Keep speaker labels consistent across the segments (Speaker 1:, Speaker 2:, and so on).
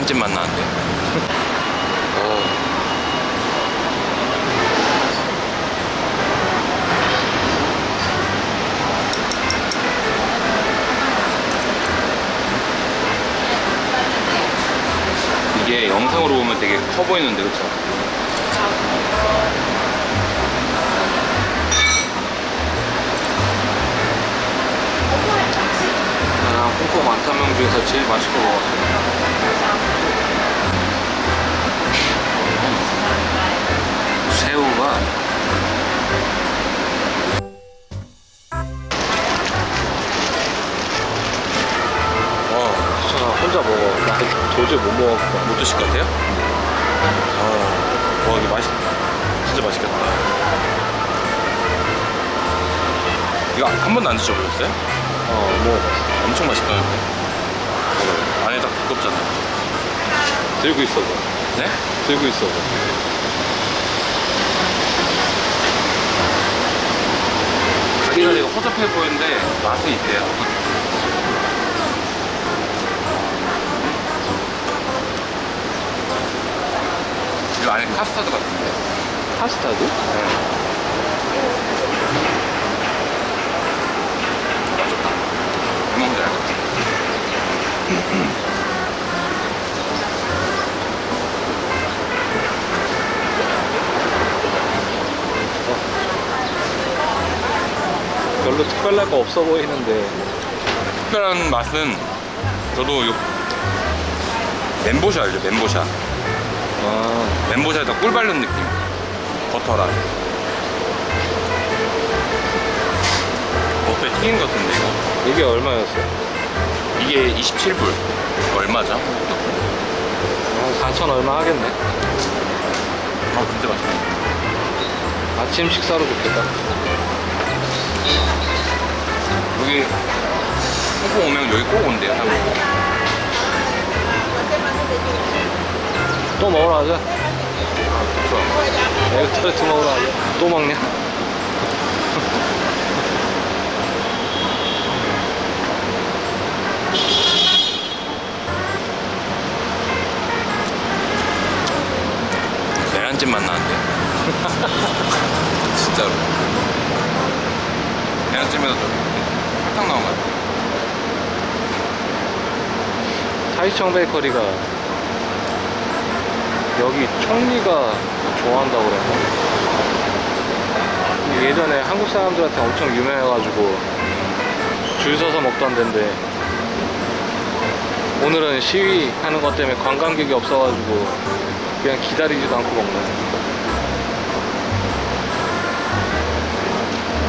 Speaker 1: 계란찜 맛 나는데 어. 이게 영상으로 보면 되게 커 보이는데 그쵸?
Speaker 2: 나 완타명 중에서 제일 맛있게 먹었어. 새우가
Speaker 1: 와
Speaker 2: 진짜 혼자 먹어. 나 도저히 못 먹었어.
Speaker 1: 못 드실 것 같아요? 아, 와 이거 맛있 진짜 맛있겠다 이거 한 번도 안 드셔보셨어요?
Speaker 2: 어, 먹어봤어.
Speaker 1: 엄청 맛있다는데 안에 딱 두껍잖아
Speaker 2: 들고 있어봐.
Speaker 1: 네?
Speaker 2: 들고 있어봐.
Speaker 1: 가게가 되게 허접해 보이는데 맛은 있대요 이거 안에 카스타드 같은데
Speaker 2: 파스타도?
Speaker 1: 뭔지 알겠지?
Speaker 2: 별로 특별할 거 없어 보이는데.
Speaker 1: 특별한 맛은 저도 요 멘보샤 알죠? 멘보샤
Speaker 2: 아,
Speaker 1: 멘보샤에다 꿀 바른 느낌 버터랑 버터에 튀긴 것 같은데 이거
Speaker 2: 이게 얼마였어?
Speaker 1: 이게 27불 얼마죠?
Speaker 2: 한 4천 얼마 하겠네.
Speaker 1: 아 진짜 맛있다
Speaker 2: 아침 식사로 좋겠다.
Speaker 1: 여기 홍콩 오면 여기 꼭 온대요
Speaker 2: 또 먹으러 가자.
Speaker 1: 좋아
Speaker 2: 에그 타르트 먹으러 가자. 또 먹냐?
Speaker 1: 계란찜 맛 나는데 진짜로 계란찜에서 좀 설탕 나온 것 같아
Speaker 2: 타이청 베이커리가 여기 총리가 좋아한다고 그랬나? 예전에 한국 사람들한테 엄청 유명해가지고 줄 서서 먹던 데인데 오늘은 시위하는 것 때문에 관광객이 없어가지고 그냥 기다리지도 않고 먹네.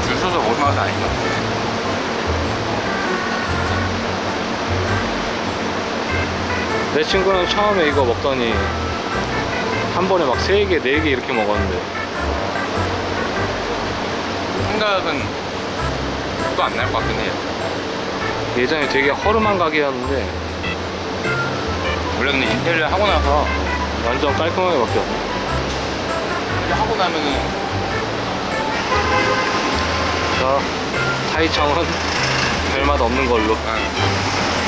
Speaker 1: 줄 서서 먹을 맛은 아닌가
Speaker 2: 내 친구는 처음에 이거 먹더니 한 번에 막 3개, 4개 이렇게 먹었는데.
Speaker 1: 생각은 또 안 날 것 같긴 해요.
Speaker 2: 예전에 되게 허름한 가게였는데.
Speaker 1: 원래 근데 인테리어 하고 나서
Speaker 2: 완전 깔끔하게 바뀌었네.
Speaker 1: 하고 나면은
Speaker 2: 자, 타이청은 별맛 없는 걸로.
Speaker 1: 응.